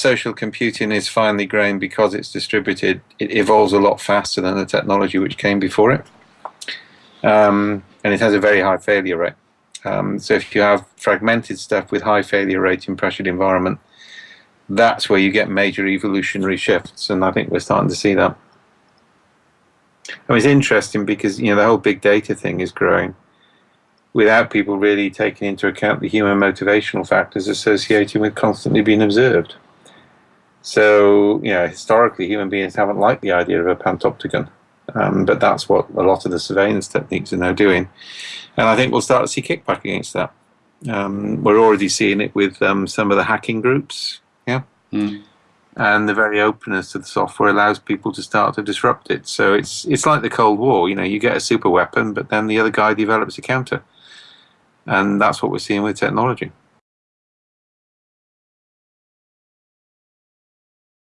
social computing is finely growing because it's distributed, it evolves a lot faster than the technology which came before it. Um, and it has a very high failure rate. Um, so if you have fragmented stuff with high failure rate in pressured environment, that's where you get major evolutionary shifts, and I think we're starting to see that. And it's interesting because you know the whole big data thing is growing without people really taking into account the human motivational factors associated with constantly being observed. So, you know, historically human beings haven't liked the idea of a panopticon, um, but that's what a lot of the surveillance techniques are now doing. And I think we'll start to see kickback against that. Um, we're already seeing it with um, some of the hacking groups, yeah. Mm. And the very openness of the software allows people to start to disrupt it. So it's it's like the Cold War. You know, you get a super weapon, but then the other guy develops a counter, and that's what we're seeing with technology.